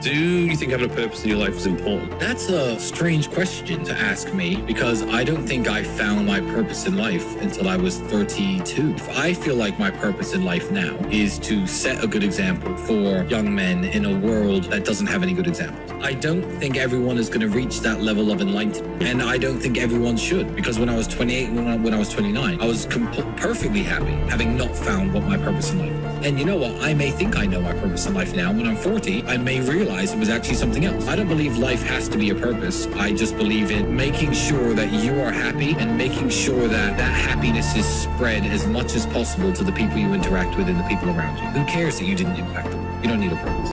Do you think having a purpose in your life is important? That's a strange question to ask me because I don't think I found my purpose in life until I was 32. I feel like my purpose in life now is to set a good example for young men in a world that doesn't have any good examples. I don't think everyone is going to reach that level of enlightenment, and I don't think everyone should because when I was 28, when I, when I was 29, I was perfectly happy having not found what my purpose in life was. And you know what? I may think I know my purpose in life now. When I'm 40, I may realize it was actually something else. I don't believe life has to be a purpose. I just believe in making sure that you are happy and making sure that that happiness is spread as much as possible to the people you interact with and the people around you. Who cares that you didn't impact them? You don't need a purpose.